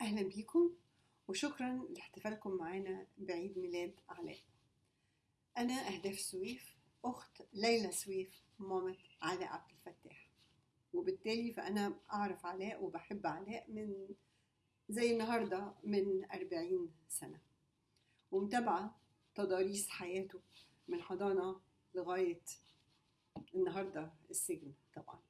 أهلا بيكم وشكرا لاحتفالكم معانا بعيد ميلاد علاء أنا أهداف سويف أخت ليلى سويف مامة علاء عبد الفتاح. وبالتالي فأنا أعرف علاء وبحب علاء من زي النهاردة من أربعين سنة. ومتابعة تضاريس حياته من حضانة لغاية النهاردة السجن طبعا.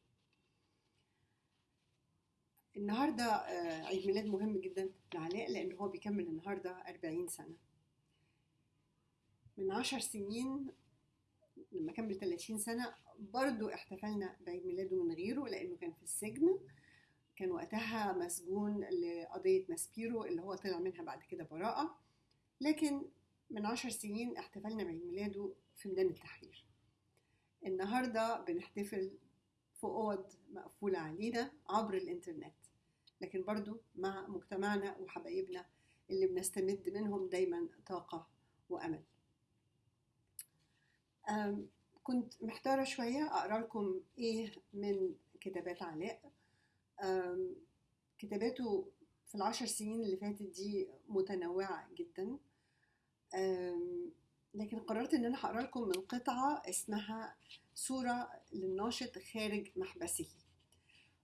النهاردة آه، عيد ميلاد مهم جدا لعلاء لأن هو بيكمل النهاردة أربعين سنة. من عشر سنين لما كمل 30 سنة برضو احتفلنا بعيد ميلاده من غيره لأنه كان في السجن. كان وقتها مسجون لقضية ماسبيرو اللي هو طلع منها بعد كده براءة. لكن من عشر سنين احتفلنا بعيد ميلاده في ميدان التحرير. النهاردة بنحتفل في أوض مقفولة علينا عبر الإنترنت. لكن برضو مع مجتمعنا وحبايبنا اللي بنستمد منهم دايما طاقة وأمل. أم، كنت محتارة شوية أقرأ لكم إيه من كتابات علاء. كتاباته في العشر سنين اللي فاتت دي متنوعة جدا. لكن قررت إن أنا هقرأ لكم من قطعة اسمها صورة للناشط خارج محبسه.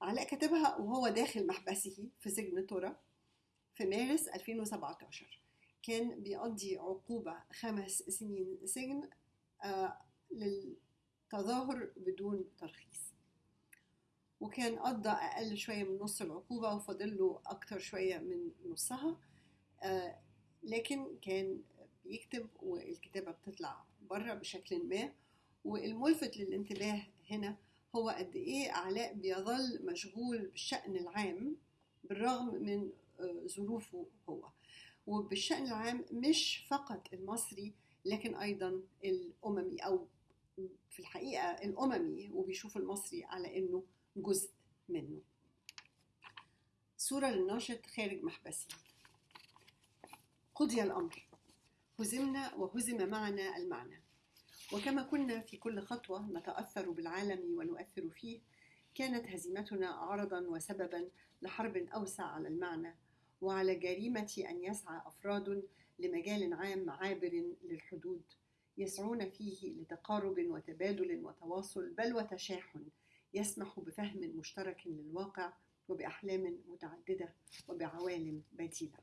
علاء كتبها وهو داخل محبسه في سجن تورا في مارس 2017 كان بيقضي عقوبة خمس سنين سجن آه، للتظاهر بدون ترخيص. وكان قضى أقل شوية من نص العقوبة وفاضل له أكتر شوية من نصها آه، لكن كان بيكتب والكتابة بتطلع بره بشكل ما. والملفت للانتباه هنا هو قد إيه علاء بيظل مشغول بالشأن العام بالرغم من آه، ظروفه هو. وبالشأن العام مش فقط المصري لكن أيضا الأممي أو في الحقيقة الأممي وبيشوف المصري على إنه جزء منه. صورة للناشط خارج محبسه قضي الأمر. هزمنا وهزم معنا المعنى. وكما كنا في كل خطوة نتأثر بالعالم ونؤثر فيه كانت هزيمتنا عرضا وسببا لحرب أوسع على المعنى وعلى جريمة أن يسعى أفراد لمجال عام عابر للحدود يسعون فيه لتقارب وتبادل وتواصل بل وتشاحن يسمح بفهم مشترك للواقع وبأحلام متعددة وبعوالم بديلة.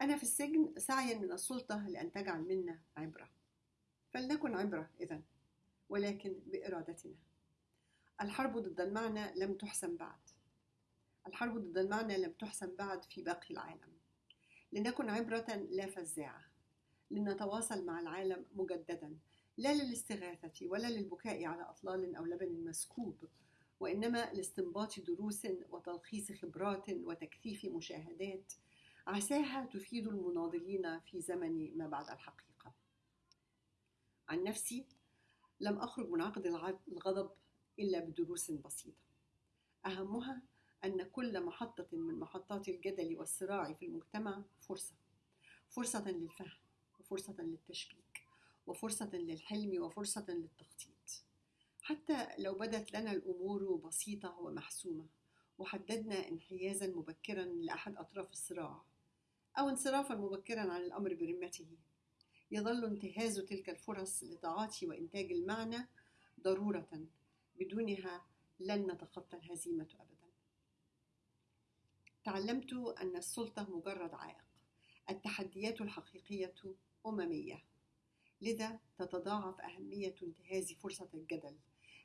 أنا في السجن سعيا من السلطة لأن تجعل منا عبرة. فلنكن عبرة إذن. ولكن بإرادتنا. الحرب ضد المعنى لم تحسم بعد. الحرب ضد المعنى لم تحسم بعد في باقي العالم. لنكن عبرة لا فزاعة. لنتواصل مع العالم مجددا. لا للاستغاثة ولا للبكاء على أطلال أو لبن مسكوب وإنما لاستنباط دروس وتلخيص خبرات وتكثيف مشاهدات. عساها تفيد المناضلين في زمن ما بعد الحقيقة. عن نفسي لم أخرج من عقد الغضب إلا بدروس بسيطة. أهمها أن كل محطة من محطات الجدل والصراع في المجتمع فرصة. فرصة للفهم وفرصة للتشبيك وفرصة للحلم وفرصة للتخطيط. حتى لو بدت لنا الأمور بسيطة ومحسومة وحددنا انحيازا مبكرا لأحد أطراف الصراع أو انصرافا مبكرا عن الأمر برمته. يظل انتهاز تلك الفرص لتعاطي وإنتاج المعنى ضرورة. بدونها لن نتخطى الهزيمة أبدا. تعلمت أن السلطة مجرد عائق. التحديات الحقيقية أممية. لذا تتضاعف أهمية انتهاز فرصة الجدل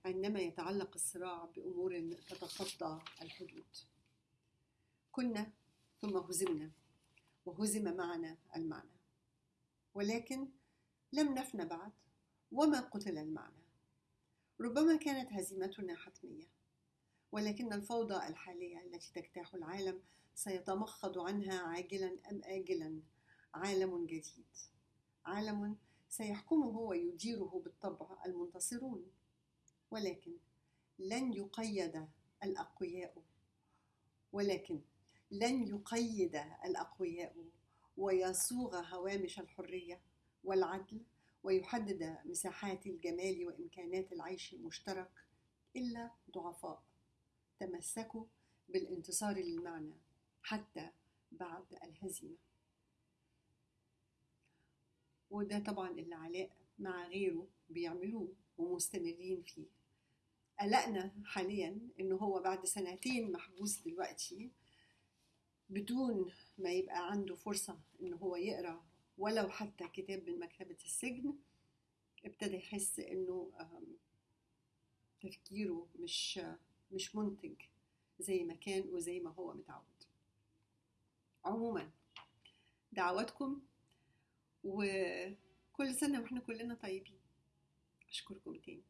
عندما يتعلق الصراع بأمور تتخطى الحدود. كنا ثم هزمنا وهزم معنا المعنى. ولكن لم نفن بعد وما قتل المعنى. ربما كانت هزيمتنا حتمية ولكن الفوضى الحالية التي تجتاح العالم سيتمخض عنها عاجلا أم اجلا. عالم جديد عالم سيحكمه ويديره بالطبع المنتصرون. ولكن لن يقيد الأقوياء ولكن لن يقيد الأقوياء. ويصوغ هوامش الحرية والعدل ويحدد مساحات الجمال وإمكانات العيش المشترك إلا ضعفاء. تمسكوا بالانتصار للمعنى حتى بعد الهزيمة. وده طبعا اللي علاء مع غيره بيعملوه ومستمرين فيه. قلقنا حاليا انه هو بعد سنتين محبوس دلوقتي بدون ما يبقى عنده فرصة انه هو يقرأ ولو حتى كتاب من مكتبة السجن ابتدى يحس إنه تفكيره مش مش منتج زي ما كان وزي ما هو متعود. عموما دعواتكم وكل سنة وإحنا كلنا طيبين. أشكركم تاني.